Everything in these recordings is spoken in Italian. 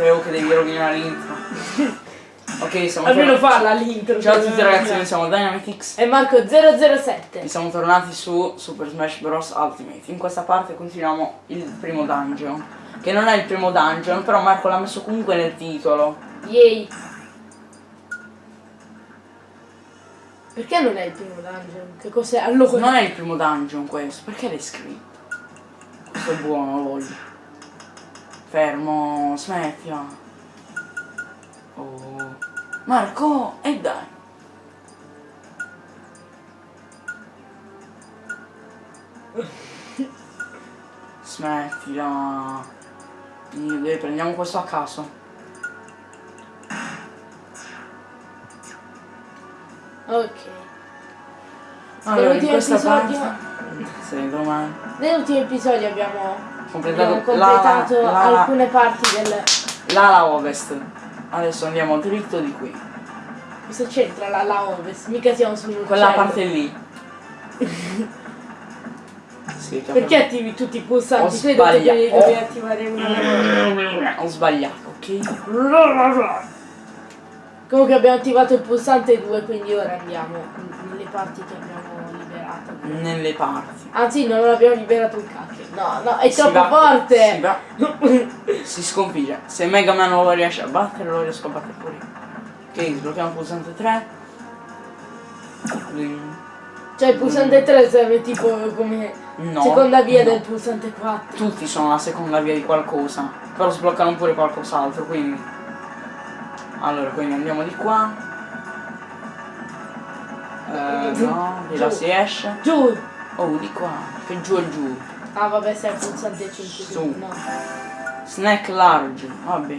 Teo che devi rovinare l'intro. ok, siamo Almeno falla l'intro. Ciao a tutti ragazzi, noi siamo Dynamitix E Marco 007. e siamo tornati su Super Smash Bros. Ultimate. In questa parte continuiamo il primo dungeon. Che non è il primo dungeon, però Marco l'ha messo comunque nel titolo. Yay. Perché non è il primo dungeon? Che cos'è? Allora. Non è il primo dungeon questo, perché l'hai scritto? Questo è buono, lo voglio. Fermo, smettila. Oh. Marco, e dai. Smettila. Dai, prendiamo questo a caso. Ok. Allora, in Nell'ultimo questa episodio- parte... Sì, domani. Nell'ultimo episodio abbiamo, Completato, abbiamo completato la- alcune parti del. l'ala ovest. Adesso andiamo dritto di qui. Cosa c'entra la, la ovest? Mica siamo su Quella parte lì. sì, Perché attivi tutti i pulsanti? Ho sbagliato. devi attivare una. Ho sbagliato, ok? Comunque abbiamo attivato il pulsante 2, quindi ora andiamo nelle parti che. Nelle parti. Anzi, non abbiamo liberato un cacchio. No, no, è Si troppo va- forte! Si, va- si sconfigge. Se Mega Man non lo riesce a battere, lo riesco a battere pure io. Ok, sblocchiamo il pulsante 3. Bling. Cioè il pulsante 3 serve tipo come No. seconda via no. del pulsante 4. Tutti sono la seconda via di qualcosa. Però sbloccano pure qualcos'altro, quindi. Allora, quindi andiamo di qua. Eh, no, di là Giù. si esce. Giù! Oh, di qua. Che giù e giù. Ah vabbè, sei il pulsante 5 Su. No. Snack large. Vabbè.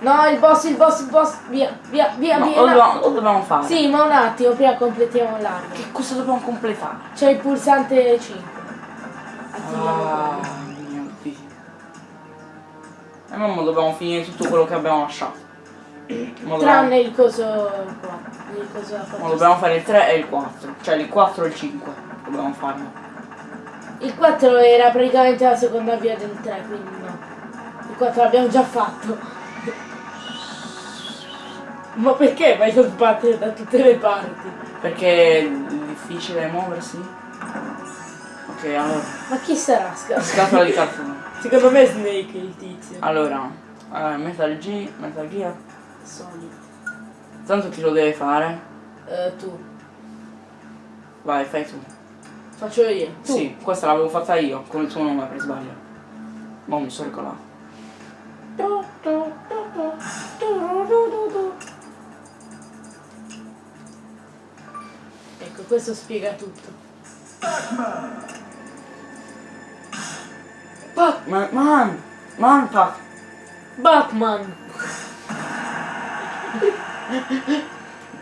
No, il boss, il boss, il boss. Via, via, via, No, via. lo, dobbiamo, lo dobbiamo fare. Sì, ma un attimo, prima completiamo l'arma. Che cosa dobbiamo completare? C'è il pulsante 5. Attiviamo Ah, mio Dio. E mamma dobbiamo finire tutto quello che abbiamo lasciato. Tranne il coso qua. Quattro dobbiamo fare il 3 e il 4. Cioè il 4 e il 5. Dobbiamo farlo. Il 4 era praticamente la seconda via del 3, quindi no. Il 4 l'abbiamo già fatto. Ma perché vai a sbattere da tutte le parti? Perché è difficile muoversi? Ok, allora. Ma chi sarà Scar? Scatola di cartone. Secondo me è Snake il tizio. Allora, eh, Metal G, Metal Gear. Solid. Tanto chi lo deve fare? Eh, tu. Vai, fai tu. Faccio io. Tu. Sì, questa l'avevo fatta io, con il tuo nome per sbaglio. Ma mi sono tu. Ecco, questo spiega tutto. Pac, man, man, man, Pac. Batman!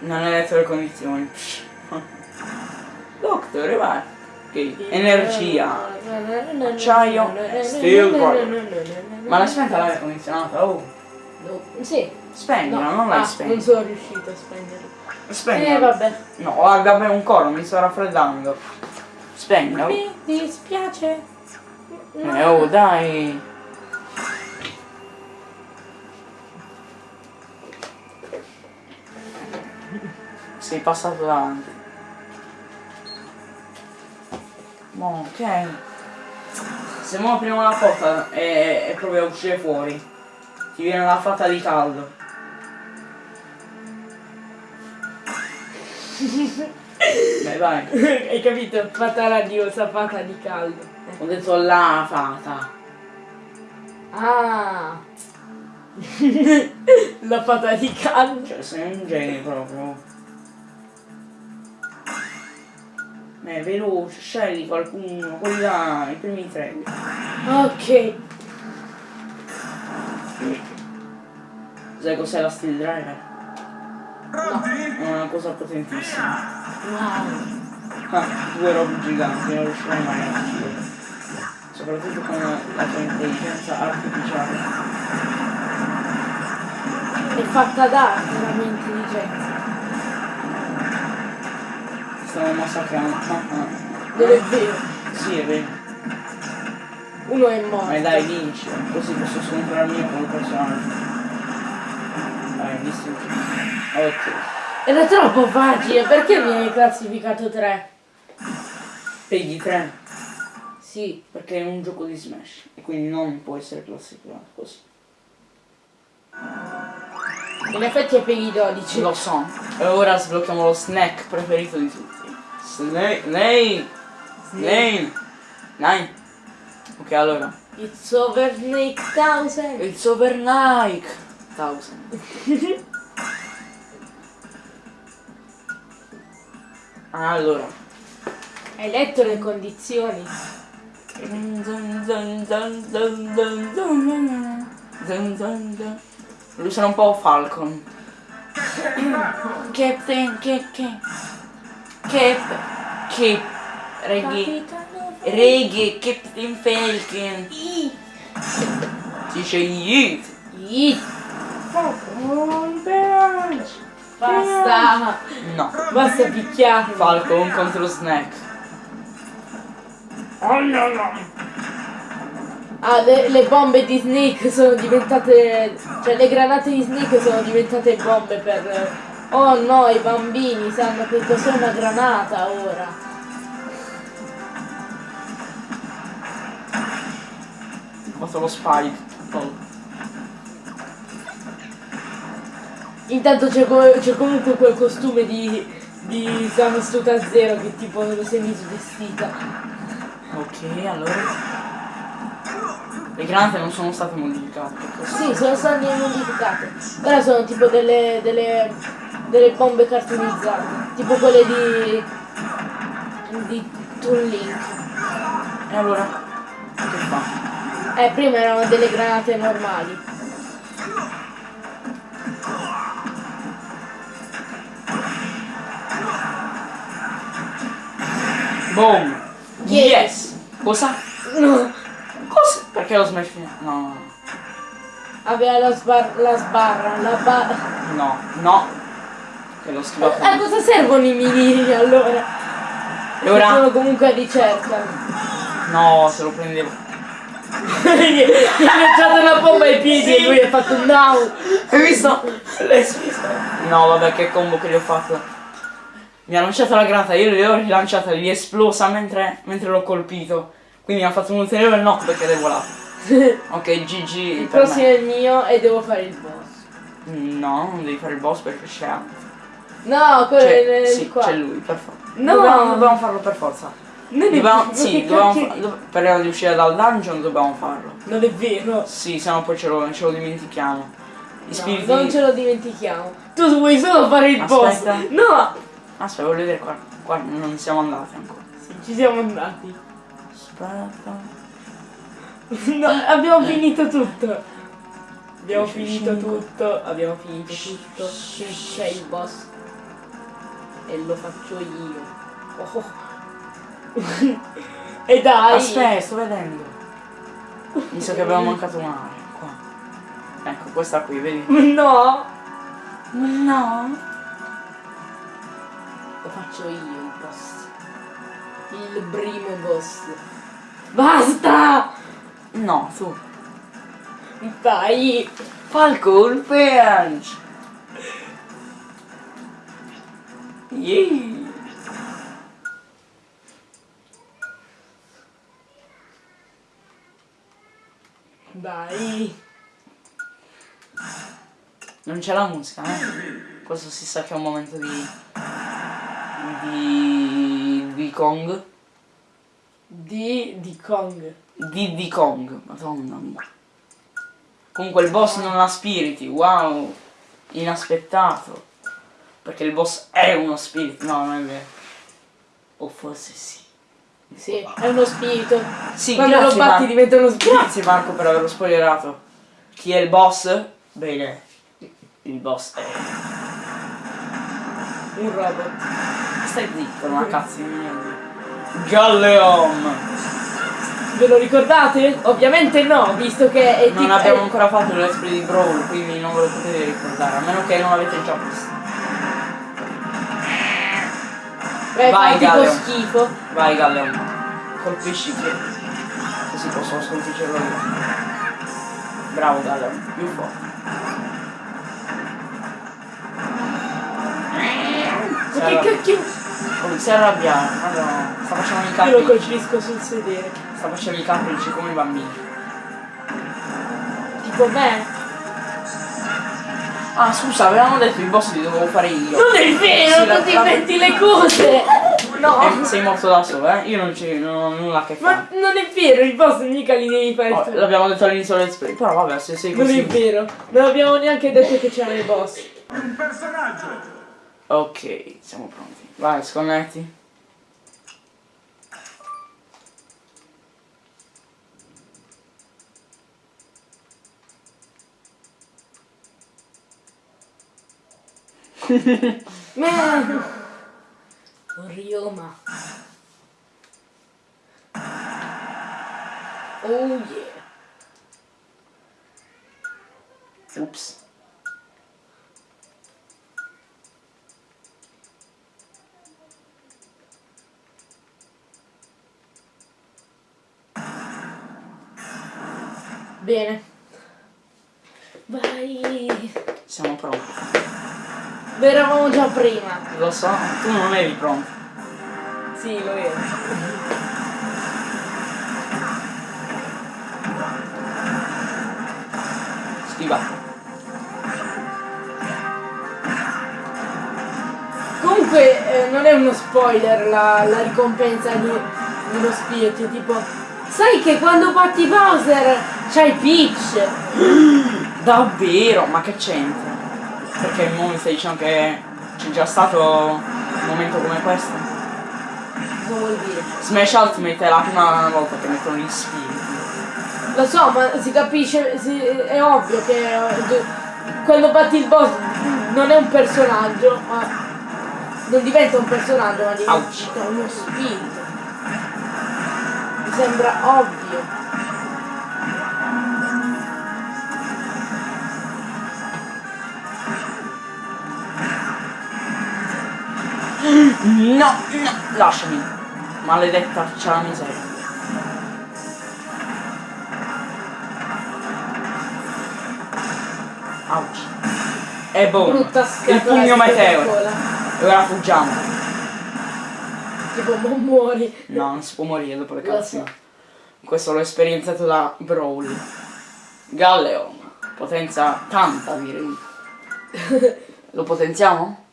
Non hai letto le condizioni. Psh. Dottore, vai. Ok, energia. Acciaio, steel. Ma l'hai spenta l'aria condizionata? Oh, No, Sì. spegnila, No. non l'hai ah, spenta. non sono riuscito a spegnere. Spegnila. Eh vabbè. No, vabbè, un coro, mi sto raffreddando. Spegnila. Mi dispiace. Eh, oh, dai. Sei passato davanti. Mo, ok. Se mo apriamo la porta e, e provi a uscire fuori, ti viene la fatta di caldo. Dai, vai. Hai capito? Fata radiosa, fata di caldo. Ho detto la fata. Ah. La fata di caldo. Cioè, sei un genio proprio. Eh, veloce, scegli qualcuno, quelli là, i primi tre. Ok. Sai cos'è la steel driver? No. È una cosa potentissima. Wow. Ah, due robe giganti, non riuscirai mai a uccidere. Soprattutto con la tua intelligenza artificiale. È fatta d'arte la mia intelligenza. Stiamo massacrando. Non è vero. Sì, è vero. Uno è morto. Ma dai, vinci, così posso scontrarmi con il personaggio. Dai, distrutto. Ok. Era troppo facile, perché mi hai classificato 3? Pegli 3, Sì. perché è un gioco di Smash e quindi non può essere classificato così. In effetti è i 12. Lo so. E ora sblocchiamo lo snack preferito di tutti. Snake. Snake. Snake. Nine. Ok, allora. It's over Snake Thousand. It's over Nike. Thousand. Allora. Hai letto le condizioni? Lui sarà un po' Falcon. Captain, che, che, che, che, reggae, reggae, Captain Falcon. I. Dice Yeet. I. Basta. No. Basta picchiare. Falcon contro Snack. Ah, le, le bombe di Snake sono diventate... Cioè, le granate di Snake sono diventate bombe per... Oh no, i bambini sanno che cos'è una granata ora. Fatto lo spike. Oh. Intanto c'è co- c'è comunque quel costume di... di Samustuta Zero che tipo lo semi svestita. Ok, allora. Le granate non sono state modificate. questo. Sì, sono state modificate. Ora sono tipo delle, delle, delle bombe cartonizzate. Tipo quelle di. di Toon Link. E allora? Che fa? Eh, prima erano delle granate normali. Boom! Yes. Yes! Cosa? No! Cosa? Perché lo smash fino? No, Aveva la, sbar- la sbarra, la barra. no, no. Che lo schivato. A cosa servono i minini allora? Ora? Sono comunque a ricerca. No, se lo prendevo. Gli ha lanciato una bomba ai piedi e lui ha fatto un no! Hai visto? L'hai visto? No, vabbè, che combo che gli ho fatto. Mi ha lanciato la granata, io gli ho rilanciata, gli è esplosa mentre, mentre l'ho colpito. Quindi mi ha fatto un ulteriore knock perché è volato. Ok, GG. Il prossimo me. è il mio e devo fare il boss. No, non devi fare il boss perché c'è. No, quello C'è, è il sì, qua. c'è lui, per forza. No. Dobbiamo, dobbiamo farlo per forza. Non Dobbiamo, sì, dobbiamo fa- per di uscire dal dungeon dobbiamo farlo. Non è vero. Sì, se no poi ce lo, ce lo dimentichiamo. I No, spiriti. non ce lo dimentichiamo. Tu vuoi solo fare il Aspetta. boss. No! Aspetta, voglio vedere qua. Qua non siamo andati ancora. Sì, ci siamo andati. Aspetta. No, abbiamo finito tutto. Abbiamo finito tutto. Abbiamo finito tutto. C'è il boss. E lo faccio io. Oh. e dai. Aspetta, sto vedendo. Mi sa che abbiamo mancato un'area. Qua. Ecco, questa qui, vedi? No. No. Lo faccio io il boss. Il primo boss. Basta! No, tu. Dai! Falcon Punch! Yeah. Dai! Non c'è la musica, eh? Questo si sa che è un momento di... di... di Kong. Di, di Kong. Di di Kong, madonna mia. Comunque il boss non ha spiriti, wow! Inaspettato. Perché il boss è uno spirito, no, non è vero. O forse sì. Sì, è uno spirito. Sì, Quando lo batti diventa uno spirito. Grazie Marco per averlo spoilerato. Chi è il boss? Bene. Il boss è. Un robot. Stai zitto, non a cazzo di. Galleon! Ve lo ricordate? Ovviamente no, visto che è Non abbiamo ancora fatto play di Brawl, quindi non ve lo potete ricordare, a meno che non l'avete già visto. Eh, Vai, Galleon. schifo. Vai Galleon. Colpisci che. Così posso sconfiggerlo io. Bravo Galler, più forte. Si Ma che arrabbia- cacchio? Come si arrabbiato, madonna. Sta facendo i Io lo capricci. colpisco sul sedere. Sta facendo i capricci come i bambini. Tipo me. Ah scusa, avevamo detto i boss li dovevo fare io. Non è vero, Sì, non ti inventi le cose! No! Eh, sei morto da solo, eh? Io non, ci, non ho nulla a che Ma fare. non è vero, i boss mica li devi fare Oh, tu. l'abbiamo detto all'inizio del play, però vabbè, se sei Non è così. vero, non abbiamo neanche detto che c'erano i boss. Un personaggio! Ok, siamo pronti. Vai, sconnetti. Man! Ryoma. Oh yeah. Ups. Bene. Vai. Siamo pronti. Beh, eravamo già prima. Lo so, tu non eri pronto. Sì, lo ero. Schiva. Comunque eh, non è uno spoiler la, la ricompensa di, dello spirito, tipo. Sai che quando batti Bowser c'hai Peach! Davvero? Ma che c'entra? Perché mo mi stai dicendo che c'è già stato un momento come questo? Cosa vuol dire? Smash Ultimate è la prima volta che mettono gli spiriti. Lo so, ma si capisce, si- è ovvio che eh, quando batti il boss non è un personaggio, ma non diventa un personaggio, ma Ouch. diventa uno spirito. Mi sembra ovvio. No, no, lasciami. Maledetta c'è la miseria. Ouch. E boom. Brutta Il pugno di meteoro. E ora fuggiamo. Tipo, non muori. No, non si può morire dopo le so. Questo l'ho esperienziato da Brawl. Galleon. Potenza tanta direi. Lo potenziamo?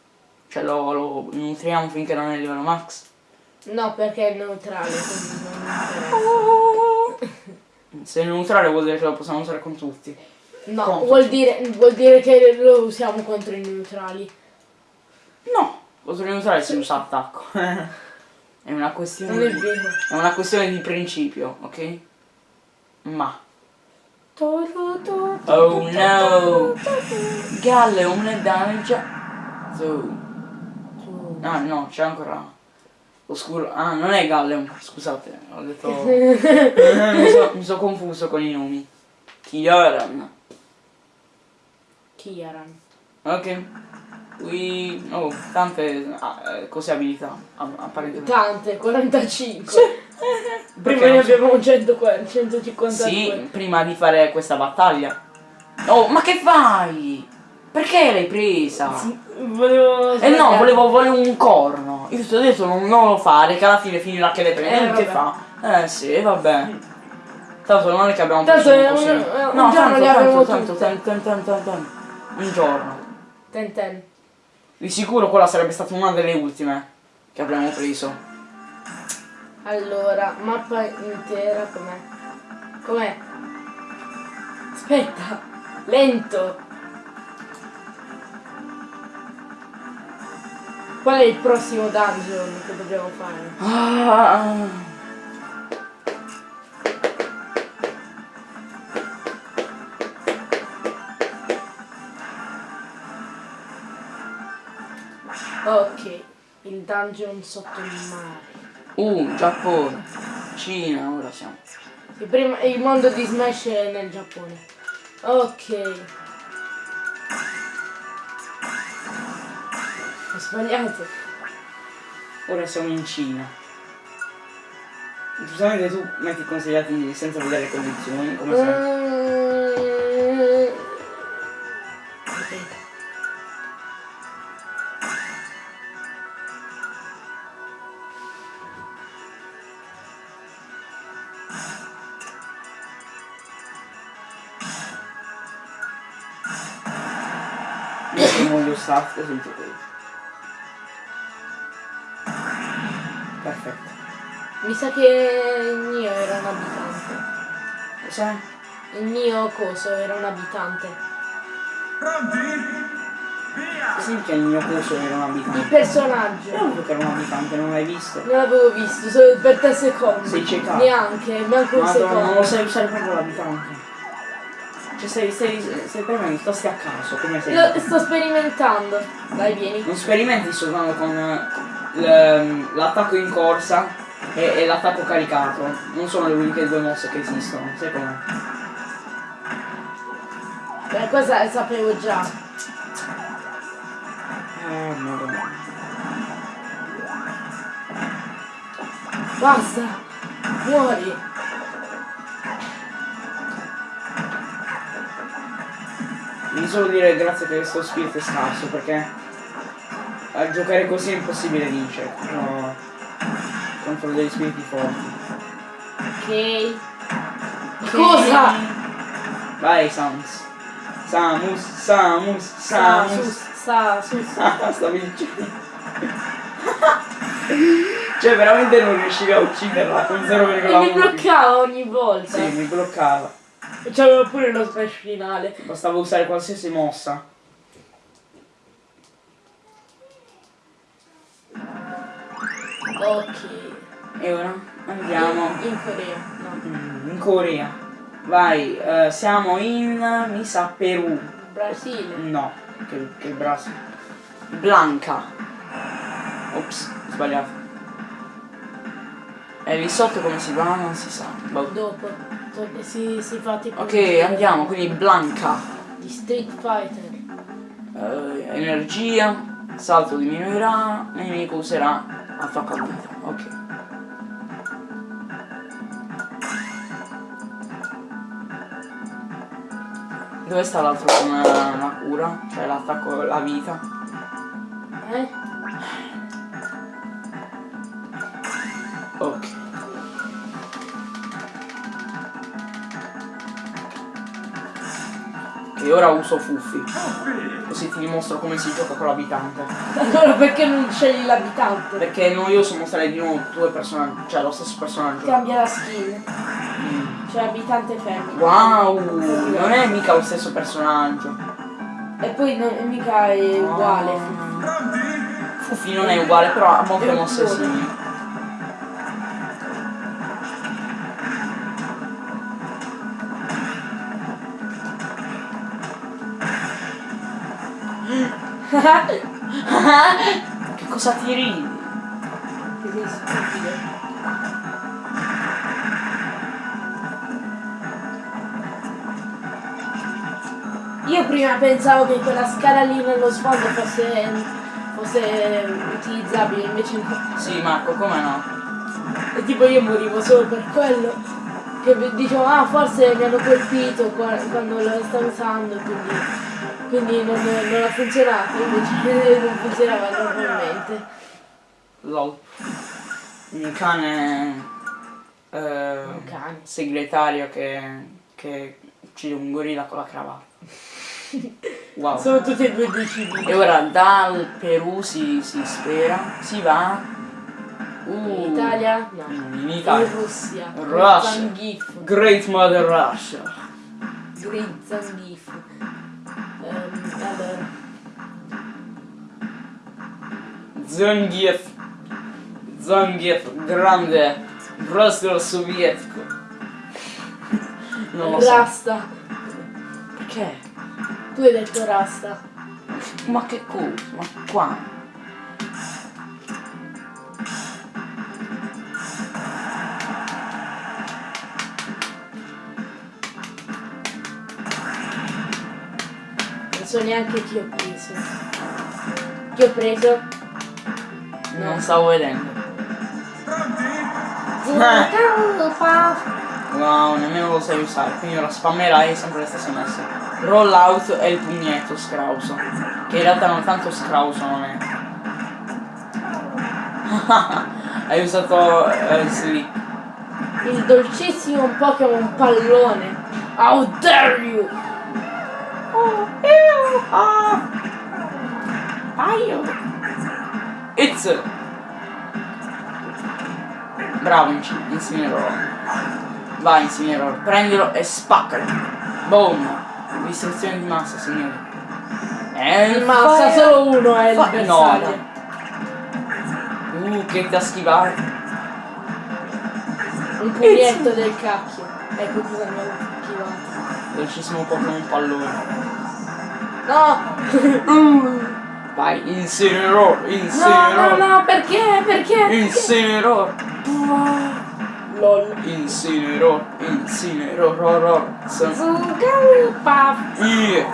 Cioè lo, lo nutriamo finché non è livello max? No, perché è neutrale. Se è neutrale vuol dire che lo possiamo usare con tutti. No, Contro. vuol dire, vuol dire che lo usiamo contro i neutrali. No, contro il neutrale si usa attacco. è una questione. È di-. È una questione di principio, ok? Ma. Oh no! Galleon è danneggiato. toro. Ah no, c'è ancora. Oscuro. Ah, non è Galleon, scusate, ho detto. mi, so- mi sono confuso con i nomi. Kioran. Kiaran. Ok. Qui. Oh, tante ah, eh, cose abilità. a- Apparentemente. Tante, 45. Perché Prima ne so- abbiamo 100, 152. Sì, prima di fare questa battaglia. Oh, ma che fai? Perché l'hai presa? Volevo... Eh no, volevo, volevo un corno. Io ti ho detto non, non lo fare, che alla fine finirà che le prende. Eh, che fa? Eh sì, vabbè. Tanto non è che abbiamo Tanto preso un- è un no, tanto, tanto, tanto, tanto, tanto, tanto, tanto. Un giorno. Ten ten. Di sicuro quella sarebbe stata una delle ultime che avremmo preso. Allora, mappa intera com'è? Com'è? Aspetta, lento. Qual è il prossimo dungeon che dobbiamo fare? Ah. Ok, il dungeon sotto il mare. Uh, Giappone. Cina, ora siamo. Il, primo- il mondo di Smash è nel Giappone. Ok. Sbagliato. Ora siamo in Cina. Giustamente tu metti consigliati senza vedere le condizioni, come sempre. Mm. Io sono Perfetto. Mi sa che il mio era un abitante. Cos'è? Il mio coso era un abitante. Sì che il mio corso era un Il abitante. personaggio. Io non che era un abitante, non l'hai visto? Non l'avevo visto, solo per tre secondi. Sei ciecato. Neanche, manco un Madonna, non lo secondo. sai usare proprio l'abitante. Cioè stai, stai, stai per me, sto stai a caso, come sei? Lo sto sperimentando. Dai, vieni. Non sperimenti soltanto con l'attacco in corsa e, e l'attacco caricato. Non sono le uniche due mosse che esistono, sai com'è? Beh, cosa la sapevo già. Eh, madonna. Basta. Muori. Devi solo dire grazie che questo spirito è scarso perché a giocare così è impossibile vincere. No. Contro degli spiriti forti. Ok. Cosa? Vai Samus. Samus, Samus, Sa, Samus. sus, sa, sus. Ah, sta vincendo. cioè veramente non riuscivi a ucciderla con 0,1. E mi bloccava ogni volta. Sì, mi bloccava. E c'aveva pure lo smash finale. Bastava usare qualsiasi mossa. Ok. E ora andiamo In Corea. No. mm, in Corea. Vai, eh, siamo in, mi sa, Perù. Brasile. No, che, che Brasile. Blanca. Ops, sbagliato. E lì sotto come si va non si sa. Boh. Dopo. to- Si, si fa tipo. Ok, andiamo, quindi Blanca. Di Street Fighter. Eh, energia, salto diminuirà, nemico userà attacco a vita. Ok. Dove sta l'altro con eh, la cura? Cioè l'attacco alla vita? Eh? E ora uso Fuffi. Così ti dimostro come si gioca con l'abitante. Allora perché non scegli l'abitante? Perché è noioso mostrare di nuovo due personaggi, cioè lo stesso personaggio. Cambia la skin. Mm. Cioè abitante femmina. Wow, non è mica lo stesso personaggio. E poi non, mica è uguale. Fuffi non è uguale, però ha molte mosse simili. Che cosa ti ridi? che sei stupido. Io prima pensavo che quella scala lì nello sfondo fosse, fosse utilizzabile, invece no. Sì, Marco, come no? E tipo io morivo solo per quello. Che dicevo, ah forse mi hanno colpito qua- quando lo stavo usando, quindi, quindi non, non ha funzionato, invece non funzionava normalmente. LOL. Un cane. eh, Un cane. segretario che. che uccide un gorilla con la cravatta. Wow. Sono tutti e due dei cibi. E ora dal Perù si, si spera, si va. Uh, In Italia? No. In In Italia. Russia. Russia. Zangief. Great Mother Russia. Great Zangief. Zangief. Zangief, grande. Brastro sovietico. Non lo so. Rasta. Perché? Tu hai detto Rasta. Ma che cosa? Ma qua? So neanche chi ho preso. Chi ho preso? Non stavo vedendo. Zucca, Wow, nemmeno lo sai usare, quindi ora spammerai sempre le stesse mosse. Rollout e il pugnetto scrauso. Che in realtà non tanto scrauso non è. Hai usato eh, slip. Il dolcissimo Pokémon pallone. How dare you! Ah. Aio. It's. Bravo, inci- incinerò. Vai, incinerò. Prendilo e spaccalo. Boom. Distruzione di massa, signori. E massa solo uno è il bersaglio. Uh, che da schivare. Un pugnetto del cacchio. Ecco cosa mi ha schivato. Dolcissimo Pokémon pallone. No! Vai, incinerò, No, incinerò. no, no, perché? Perché? Incinerò. LOL. Incinerò, incinerò, ro, ro. Son- Zucca, It.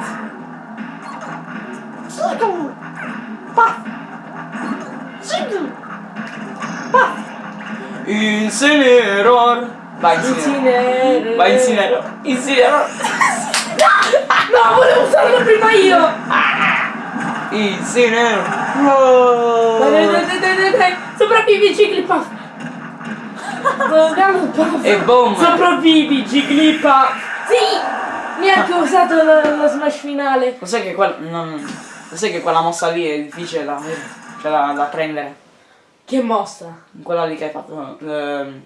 Incineror. Vai, incineror. Vai, incineror. Incineror. No, volevo usarlo prima io! Incineror. Dai, dai, dai, dai, dai, dai. Sopravvivi, Jigglypuff! E boom. Sopravvivi, Jigglypuff! Sì! Neanche ho usato lo, lo smash finale. Lo sai che quella. Non... Lo sai che quella mossa lì è difficile da. Cioè da, da prendere. Che mossa! Quella lì che hai fatto. ehm,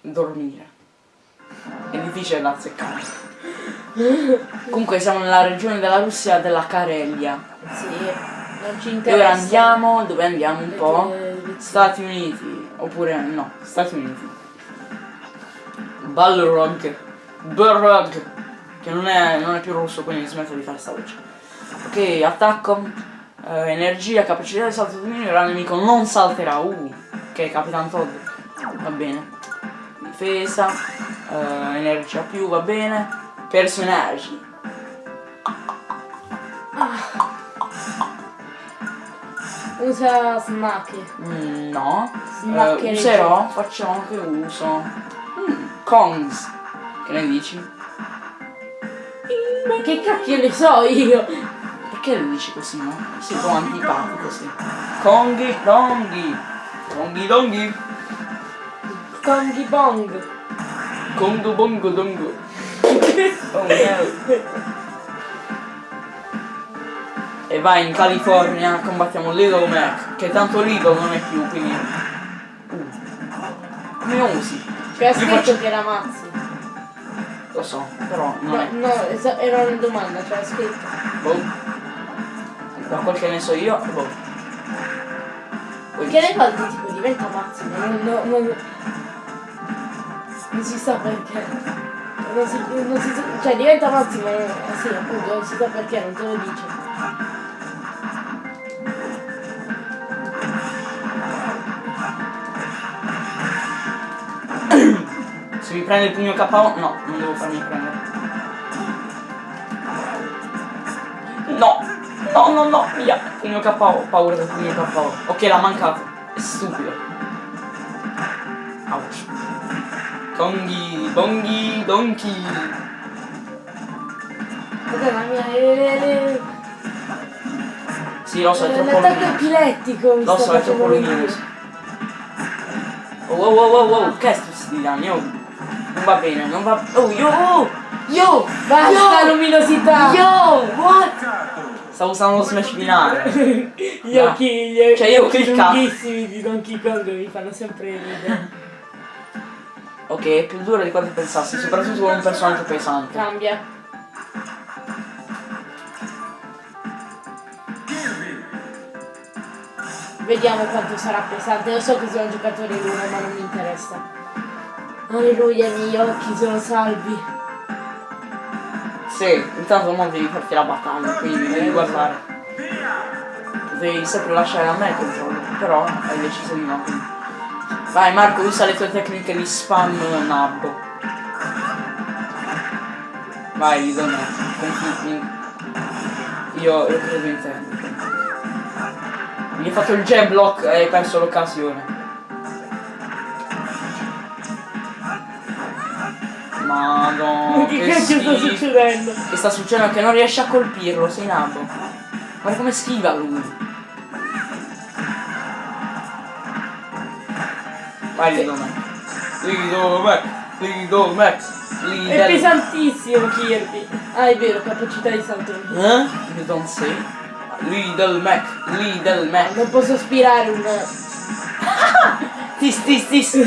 dormire. È difficile da azzeccare. Comunque siamo nella regione della Russia della Karelia. Sì, non ci interessa. ora andiamo, dove andiamo un po'? Stati Uniti, oppure no, Stati Uniti. Balrog. Balrog. Che non è, non è più russo, quindi smetto di fare sta voce. Ok, attacco. eh, energia, capacità di salto di ora il nemico non salterà. Uh, ok, Capitan Todd. Va bene. Difesa. eh, energia più, va bene. Personaggi. Usa Snacky. Mm, no. Snacchereggio. Eh, userò, facciamo che uso. Mm, Kongs. Che ne dici? Che cacchio ne so io? Perché lo dici così, no? Sei un po' antipatico, sì. Konghi, Konghi. Konghi Donghi. Kongi Bong. Kongo Bongo Dongo. Oh no. E vai in California, combattiamo Little Mac, che tanto Little non è più, quindi... Uh. Come lo usi? Io scritto faccio- che era Mazzi. Lo so, però non No, è... no, era una domanda, c'era scritto. Boh. Da quel che ne so io, boh. Che le volte tipo diventa Mazzi, ma non, non, non, non si sa perché. Non si, non si cioè diventa Mazzi, ma eh sì, appunto, non si sa perché, non te lo dice. Se mi prende il pugno KO, no, non devo farmi prendere. No, no, no, no, via. Pugno KO, paura del pugno KO. Ok, l'ha mancato. È stupido. Ouch. Konghi, bonghi, donkey. Cos'è la mia. eh, Sì, lo so, è troppo L'attacco luminoso. epilettico Lo so, è troppo luminoso. Oh, wow, wow, wow, wow, che sti danni? Oh. Non va bene, non va... Oh, yo, oh, yo, Basta yo, luminosità! yo, what? Stavo usando lo smash finale. Gli occhi, gli Cioè, io ho occhi cliccato. lunghissimi di Donkey Kong mi fanno sempre ridere. Ok, è più duro di quanto pensassi, soprattutto con un personaggio pesante. Cambia. Vediamo quanto sarà pesante. Io so che sono un giocatore l'uno, ma non mi interessa. Alleluia, i miei occhi sono salvi. Sì, intanto non devi farti la battaglia, quindi devi guardare. Devi sempre lasciare a me il controllo, però hai deciso di no. quindi. Vai Marco, usa le tue tecniche di spam nabbo. Vai, li do me. Io, io credo in te. Mi hai fatto il jab block e hai perso l'occasione. Madonna. che che cacchio sta succedendo? Che sta succedendo? Che non riesce a colpirlo, sei nato. Guarda come schiva lui. Vai Lido Mac. Lido Mac. Lido Mac. È Lido pesantissimo Kirby. Ah, è vero, capacità di salto. Eh? You don't say? Lidl Mac. Lidl Mac. Non posso aspirare un... Tis tis tis. 8.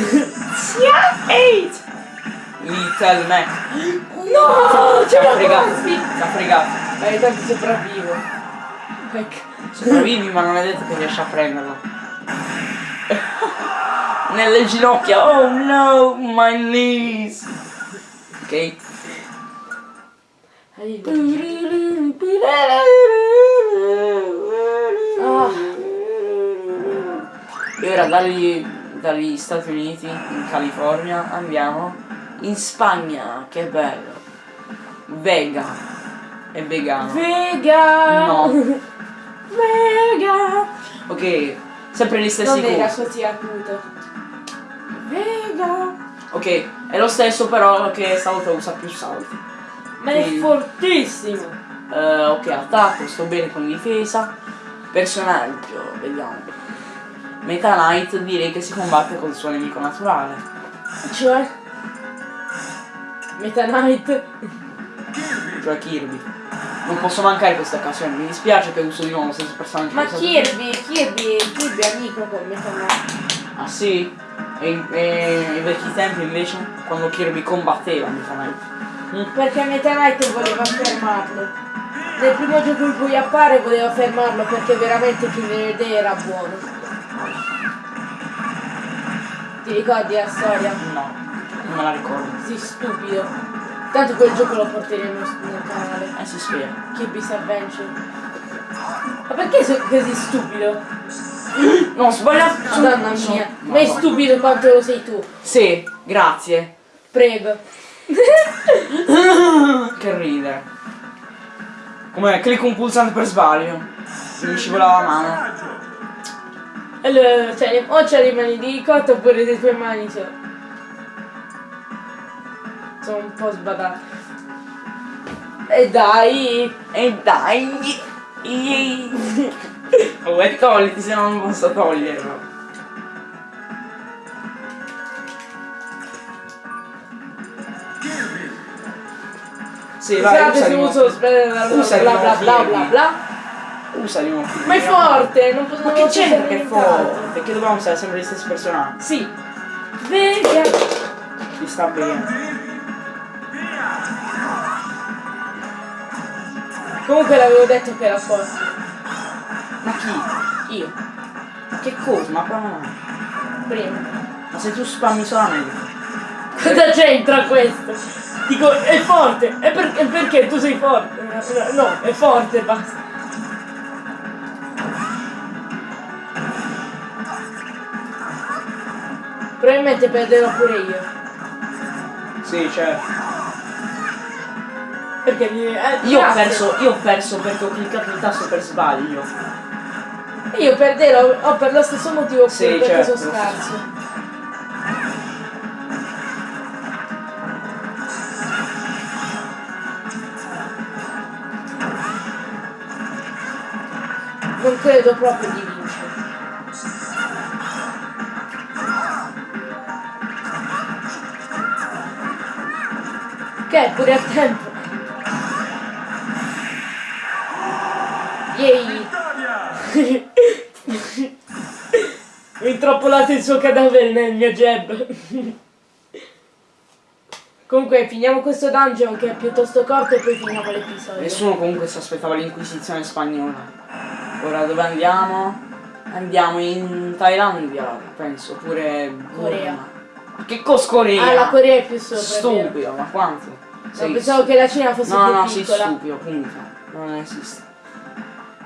Little Mac. No! Ha l'ho fregato. quasi! Ci ha fregato. Dai, tanto sopravvivo. Sopravvivi ma non è detto che riesci a prenderlo. Nelle ginocchia. Oh no, my knees. Ok. Arrivo. Ah. E ora dagli, dagli Stati Uniti, in California, andiamo in Spagna. Che bello. Vega. È vegano. Vega! No. Vega. Ok, sempre gli stessi Non era corsi. così acuto. Vega. Ok, è lo stesso però che stavolta usa più salti. Ma è fortissimo. Eh, ok, attacco, sto bene con difesa. Personaggio, vediamo. Meta Knight direi che si combatte col suo nemico naturale. Cioè? Meta Knight. Cioè Kirby. Non posso mancare questa occasione, mi dispiace che uso di nuovo lo stesso personaggio. Ma Kirby, Kirby, Kirby è amico con Meta Knight. Ah sì? E, in- e ai vecchi tempi invece? Quando Kirby combatteva Meta Knight. Mm. Perché Meta Knight voleva fermarlo. Nel primo gioco in cui appare voleva fermarlo perché veramente Killer Day era buono. Ti ricordi la storia? No, non me la ricordo. Sì, stupido. Tanto quel gioco lo porteremo nel canale. Eh si spera. Kirby's Adventure. Ma perché sei così stupido? No, ho sbagliato. Madonna mia. Ma è stupido quanto lo sei tu. Sì, grazie. Prego. Che ridere. Come clicco un pulsante per sbaglio. Mi scivolava la mano. Allora, cioè, o c'è le mani di ricotta oppure le tue mani sono... Sono un po' sbadate. E dai! E dai. Oh, e togliti se no non posso toglierlo. Sì, vai, Scusate usa se uso bla bla Usa bla bla bla bla bla. Usa di nuovo. Ma è forte! Non posso Ma che c'entra che è forte? Perché dobbiamo usare sempre gli stessi personaggi. Sì. Vega! Ti sta bene. Comunque l'avevo detto che era forte. Chi? Io. Che cosa? Ma prova no. Prima. Ma se tu spammi solamente. Cosa c'entra questo? Dico, è forte! E per- e perché tu sei forte? No, è forte, basta. Probabilmente perderò pure io. Sì, certo. Perché mi. eh, Io ho perso, io ho perso perché ho cliccato il tasto per sbaglio. Io perderò oh, per lo stesso motivo Sì, perché certo, sono scarso. Non credo proprio di vincere. Ok, pure a tempo. Yay! Ho intrappolato il suo cadavere nel mio jab. Comunque finiamo questo dungeon che è piuttosto corto e poi finiamo l'episodio. Nessuno comunque si aspettava l'inquisizione spagnola. Ora dove andiamo? Andiamo in Thailandia, penso, oppure Corea. Ma che cos Corea? Ah, la Corea è più sopra. Stupido, ma quanto? No, Sei pensavo che la Cina fosse No, più no, sei piccola. stupido, punto. Non esiste.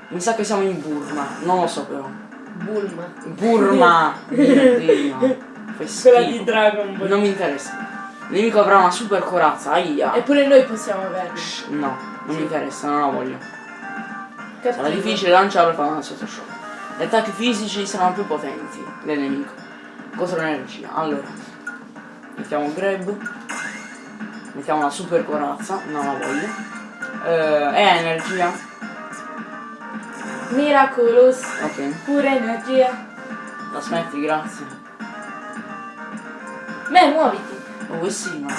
Mi sa che siamo in Burma, non lo so però. Bulma. Burma! Mio Dio. Fai Quella di schifo. Dragon Ball. Non mi interessa. Il nemico avrà una super corazza, aia. Eppure noi possiamo averla. Shh, No, non mi interessa, non la voglio. Sarà Cattivo. difficile lanciarlo e fare una sotto shock. Gli attacchi fisici saranno più potenti del nemico. Contro l'energia. Allora. Mettiamo grab. Mettiamo la super corazza, non la voglio. Eh, energia. Miraculous. Ok, Pure energia. la smetti, grazie. Beh, muoviti. Oh, sì, ma.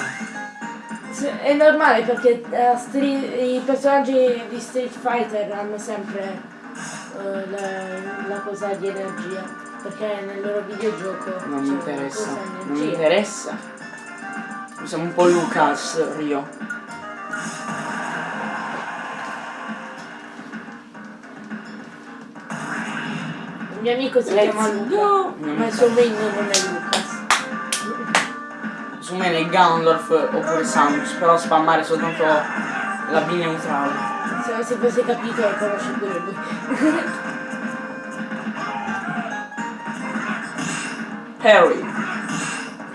È normale perché Street- i personaggi di Street Fighter hanno sempre eh, la, la cosa di energia. Perché nel loro videogioco Non mi interessa. Non mi interessa. Siamo un po' Lucas, Rio. Mio amico si Let's chiama Luca, go. ma il suo main non è Lucas. Su me è Gandalf oppure Samus, però spammare soltanto la B neutrale. Se non si fosse capito lo conosce pure lui. Harry.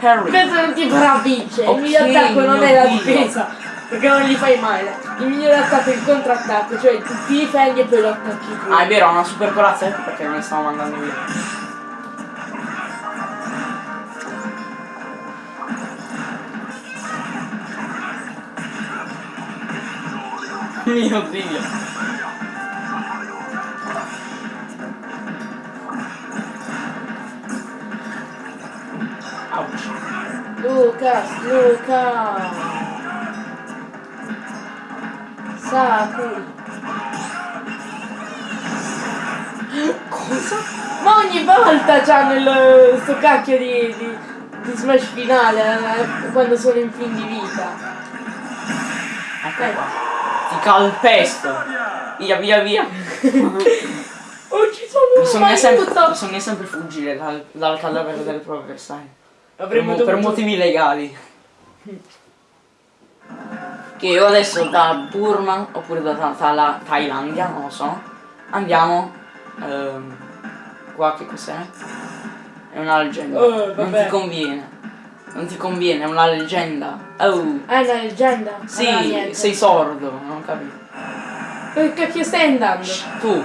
Harry. Questo non ti farà vincere, Ok, il miglior attacco non mio è la difesa, perché non gli fai male. Il migliore attacco è il contrattacco, cioè tu ti difendi e poi lo attacchi tu. Ah, è vero, ha una super corazza, ecco perché non ne stavo mandando via. Mio Dio. Ouch. Lucas, Luca. Sakuri. Cosa? Ma ogni volta c'hanno il, sto cacchio di, di, di smash finale eh, quando sono in fin di vita. Ecco qua. Ti calpesto. Via, via, via. Oh ci sono Bisogna sempre, aiuto! bisogna sempre fuggire dal, dal cadavere del proprio avversario. Per, mo- per motivi legali. Che io adesso da Burma oppure da Ta- Tala- Thailandia, non lo so, andiamo. ehm, qua che cos'è? È una leggenda. Oh, non ti conviene. Non ti conviene, è una leggenda. Oh. Ah, è una leggenda? Sì, Allora, sei sordo, non capito. Che cacchio stai andando? Tu.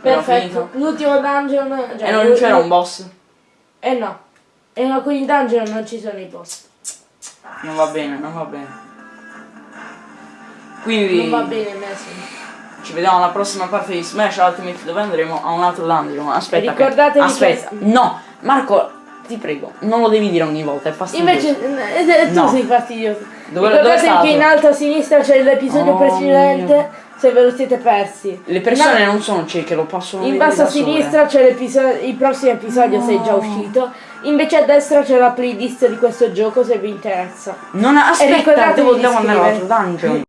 Però Perfetto, l'ultimo dungeon... Cioè, E non c'era un boss? Eh no. E in alcuni dungeon non ci sono i boss. Non va bene, non va bene. Quindi Non va bene messo. ci vediamo alla prossima parte di Smash Ultimate dove andremo a un altro dungeon. Aspetta, che- Ricordatevi aspetta. che- No, Marco, ti prego, non lo devi dire ogni volta, è fastidioso. Invece eh, eh, tu No. sei fastidioso. Dove- Ricordate dove che in alto a sinistra c'è l'episodio Oh, precedente, mio. se ve lo siete persi. Le persone In- non sono cieche, lo possono In vedere basso a sinistra c'è l'episodio, il prossimo episodio se è già uscito. Invece a destra c'è la playlist di questo gioco se vi interessa. Non aspetta, devo, devo andare all'altro dungeon.